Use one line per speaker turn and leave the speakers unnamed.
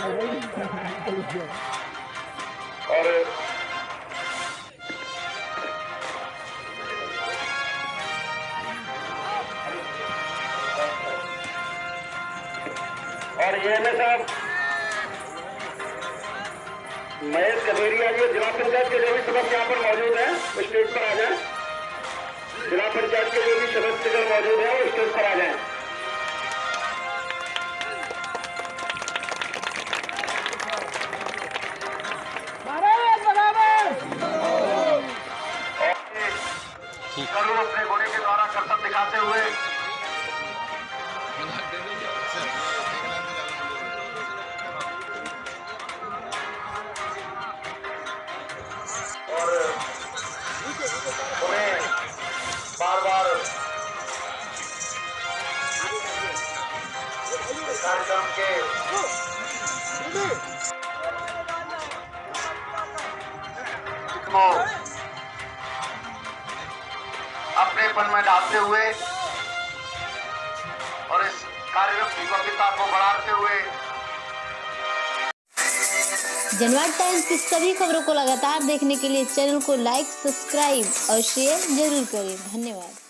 और और ये में साहब महेश गधेरिया जी जिला पंचायत के जो भी सदस्य यहाँ पर मौजूद हैं वो स्टेज पर आ जाएँ। जिला पंचायत के जो भी सदस्य मौजूद हैं, वो स्टेज पर आ जाएँ। करूँ अपने घोड़े के द्वारा कर्तव्य दिखाते हुए। और उन्हें बार बार कार्यक्रम के को अपनेपन में डालते हुए और इस कार्य की भव्यता को बढ़ाते हुए।
जनवाद टाइम्स की सभी खबरों को लगातार देखने के लिए चैनल को लाइक, सब्सक्राइब और शेयर ज़रूर करें। धन्यवाद।